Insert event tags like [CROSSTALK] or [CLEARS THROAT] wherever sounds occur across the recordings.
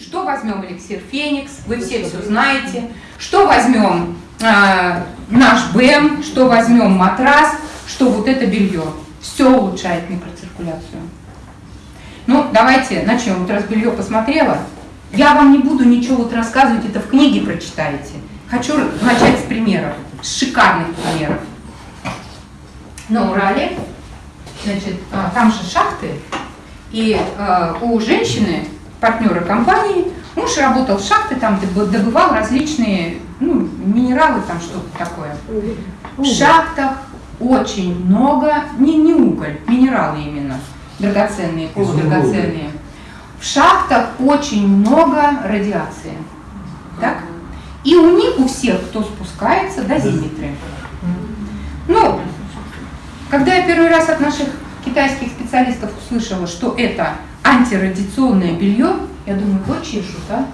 что возьмем эликсир Феникс, вы все все знаете, что возьмем э, наш БЭМ, что возьмем матрас, что вот это белье. Все улучшает микроциркуляцию. Ну, давайте начнем. Вот раз белье посмотрела, я вам не буду ничего вот рассказывать, это в книге прочитаете. Хочу начать с примеров, с шикарных примеров. На Урале, значит, а, там же шахты, и э, у женщины, партнера компании, муж работал в шахте, там добывал различные ну, минералы, там что-то такое. В шахтах очень много, не, не уголь, минералы именно, драгоценные, полудрагоценные. В шахтах очень много радиации. Так? И у них, у всех, кто спускается, дозиметры. Ну, когда я первый раз от наших китайских специалистов услышала, что это антирадиационное белье, я думаю, вот чешут, а?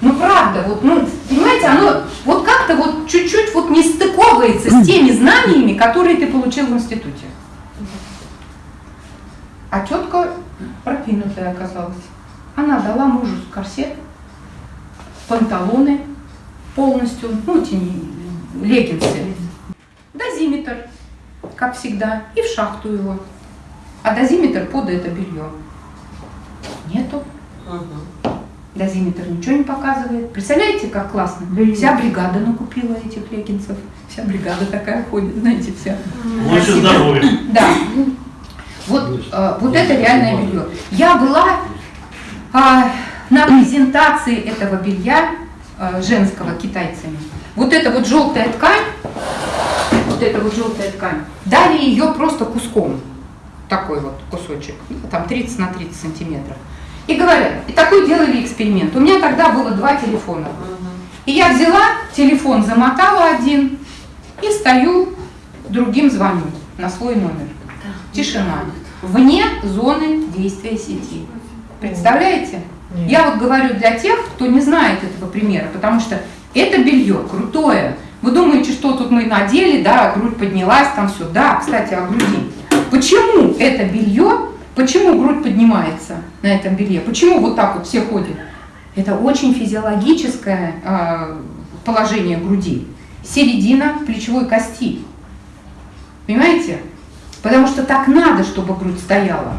Ну правда, вот, ну, понимаете, оно вот как-то вот чуть-чуть вот не стыковывается с теми знаниями, которые ты получил в институте. А тетка продвинутая оказалась. Она дала мужу корсет, панталоны полностью, ну эти леггинсы, дозиметр, как всегда, и в шахту его. А дозиметр под это белье нету. Дозиметр ничего не показывает. Представляете, как классно? Вся бригада накупила этих леггинсов. Вся бригада такая ходит, знаете, вся. Больше здоровья. Да. Вот, э, вот это реальное белье. Я была э, на презентации этого белья э, женского китайцами. Вот эта вот желтая ткань, вот эта вот желтая ткань, дали ее просто куском. Такой вот кусочек, там 30 на 30 сантиметров. И говорят, и такой делали эксперимент. У меня тогда было два телефона. И я взяла телефон, замотала один и стою, другим звоню на свой номер. Тишина. Вне зоны действия сети. Представляете? Я вот говорю для тех, кто не знает этого примера, потому что это белье крутое. Вы думаете, что тут мы надели, да, грудь поднялась, там все. Да, кстати, о груди. Почему это белье Почему грудь поднимается на этом белье? Почему вот так вот все ходят? Это очень физиологическое э, положение груди. Середина плечевой кости. Понимаете? Потому что так надо, чтобы грудь стояла.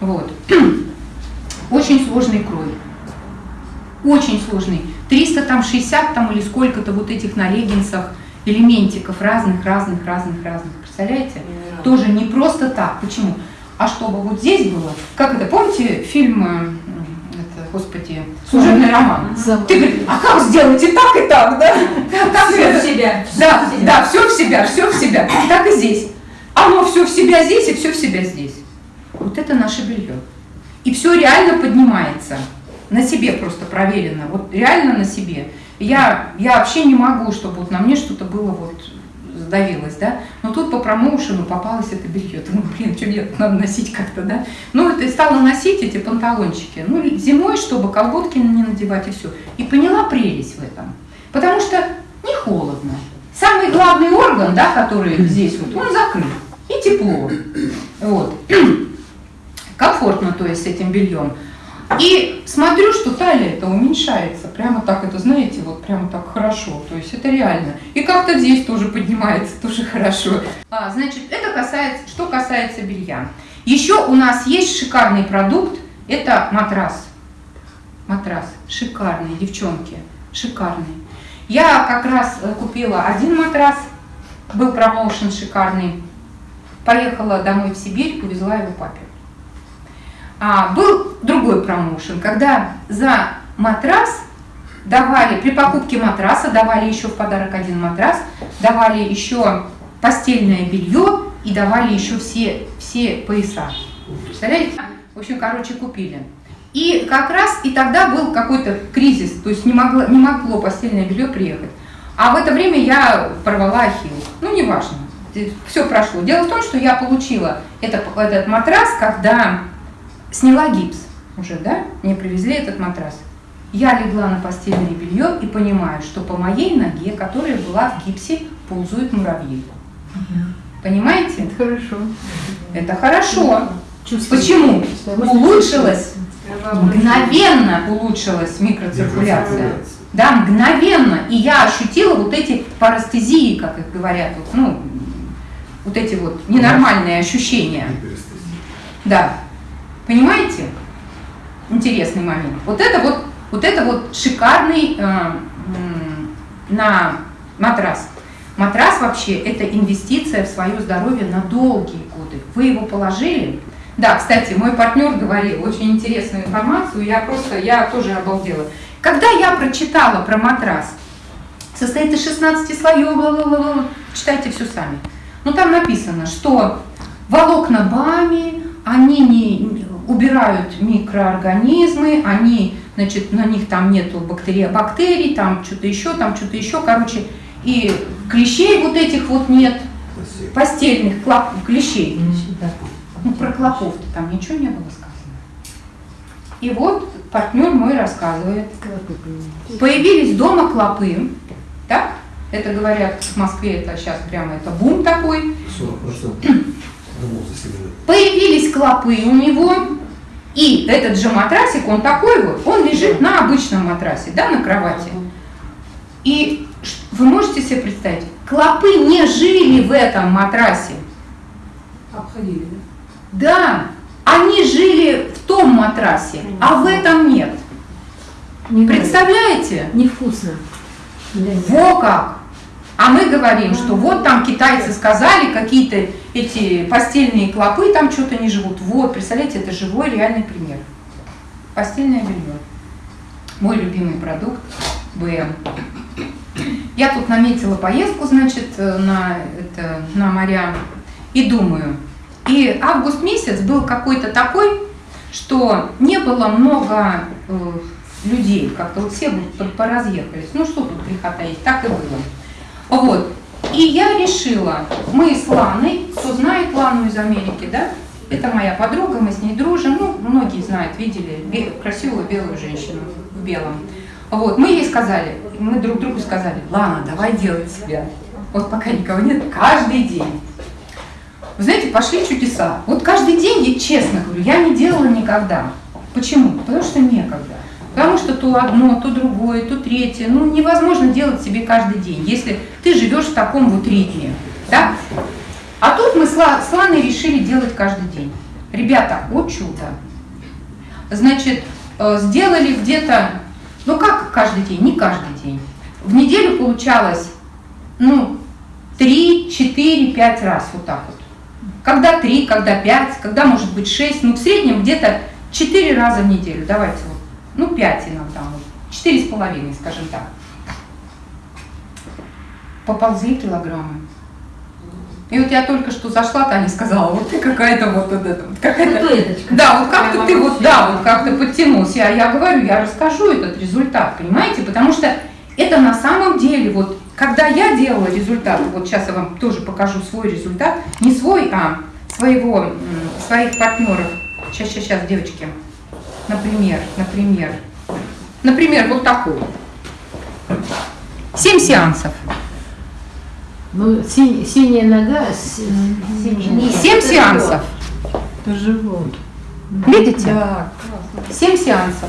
Вот. [CLEARS THROAT] Очень сложный крой. Очень сложный. 300 там 60 там или сколько-то вот этих на леггинсах элементиков разных, разных, разных, разных. Представляете? Тоже не просто так. Почему? А чтобы вот здесь было, как это, помните фильм, э, это, господи, служебный роман? Ты говоришь, а как сделать и так, и так, да? Как все это? в себя. Да, все да, все в себя, все в себя. Так и здесь. Оно все в себя здесь и все в себя здесь. Вот это наше белье. И все реально поднимается. На себе просто проверено. Вот реально на себе. Я, я вообще не могу, чтобы вот на мне что-то было вот задавилась, да, но тут по промоушену попалось это белье, думаю, блин, что мне надо носить как-то, да, ну, это стала носить эти панталончики, ну, зимой, чтобы колготки не надевать и все, и поняла прелесть в этом, потому что не холодно, самый главный орган, да, который здесь вот, он закрыт, и тепло, вот, [CLEARS THROAT] комфортно, то есть, с этим бельем, и смотрю, что талия это уменьшается, прямо так это, знаете, вот прямо так хорошо, то есть это реально. И как-то здесь тоже поднимается, [LAUGHS] тоже хорошо. А, значит, это касается, что касается белья. Еще у нас есть шикарный продукт, это матрас. Матрас, шикарный, девчонки, шикарный. Я как раз э, купила один матрас, был промоушен шикарный, поехала домой в Сибирь, повезла его папе. А, был другой промоушен, когда за матрас давали, при покупке матраса давали еще в подарок один матрас, давали еще постельное белье и давали еще все, все пояса. Представляете? В общем, короче, купили. И как раз и тогда был какой-то кризис, то есть не могло, не могло постельное белье приехать. А в это время я порвала ахилл. Ну, неважно, все прошло. Дело в том, что я получила это, этот матрас, когда сняла гипс уже, да, мне привезли этот матрас. Я легла на постельное белье и понимаю, что по моей ноге, которая была в гипсе, ползают муравьи. Понимаете? Это хорошо. Это хорошо. Почему? Улучшилось Мгновенно улучшилась микроциркуляция. Да, мгновенно. И я ощутила вот эти парастезии, как их говорят, вот, ну, вот эти вот ненормальные ощущения. Да. Понимаете? Интересный момент. Вот это вот, вот это вот шикарный э, на матрас. Матрас вообще это инвестиция в свое здоровье на долгие годы. Вы его положили. Да, кстати, мой партнер говорил очень интересную информацию, я просто, я тоже обалдела. Когда я прочитала про матрас, состоит из 16 слоев, бла -бла -бла, читайте все сами. Ну там написано, что волокна БАМИ, они не убирают микроорганизмы, они, значит, на них там нету бактерий, бактерий, там что-то еще, там что-то еще, короче, и клещей вот этих вот нет, постельных клоп, клещей. Ну, про клопов-то там ничего не было сказано. И вот партнер мой рассказывает. Появились дома клопы, так? Это говорят в Москве, это сейчас прямо это бум такой. 40% [CLEARS THROAT] Появились клопы у него, и этот же матрасик, он такой вот, он лежит на обычном матрасе, да, на кровати. И вы можете себе представить, клопы не жили в этом матрасе. Обходили, да? Да, они жили в том матрасе, а в этом нет. Не Представляете? Невкусно. Во как! А мы говорим, что вот там китайцы сказали, какие-то эти постельные клопы там что-то не живут. Вот, представляете, это живой реальный пример. Постельное белье. Мой любимый продукт БМ. Я тут наметила поездку, значит, на, это, на моря и думаю. И август месяц был какой-то такой, что не было много э, людей, как-то вот все поразъехались. Ну что тут греха таить, так и было. Вот. И я решила, мы с Ланой, кто знает Лану из Америки, да? Это моя подруга, мы с ней дружим, ну, многие знают, видели красивую белую женщину в белом. Вот, мы ей сказали, мы друг другу сказали, Лана, давай делать себя. Вот пока никого нет, каждый день. Вы знаете, пошли чудеса. Вот каждый день, я честно говорю, я не делала никогда. Почему? Потому что некогда. Потому что то одно, то другое, то третье. Ну, невозможно делать себе каждый день, если ты живешь в таком вот ритме. Да? А тут мы с Ланой решили делать каждый день. Ребята, о чудо. Значит, э, сделали где-то, ну как каждый день, не каждый день. В неделю получалось, ну, 3, 4, 5 раз вот так вот. Когда 3, когда 5, когда может быть 6, ну в среднем где-то 4 раза в неделю. Давайте вот ну 5 иногда, четыре с половиной, скажем так. Поползли килограммы. И вот я только что зашла, Таня сказала, вот ты какая-то вот, вот это, вот какая-то, да, вот как-то ты вот, да, вот как-то подтянулся. Я, я говорю, я расскажу этот результат, понимаете, потому что это на самом деле, вот, когда я делала результат, вот сейчас я вам тоже покажу свой результат, не свой, а своего, своих партнеров. Сейчас, сейчас, сейчас, девочки. Например, например, например, вот такой. Семь сеансов. Ну, си, синяя нога, синяя. Семь сеансов. Это живот. Видите? Да. Семь сеансов.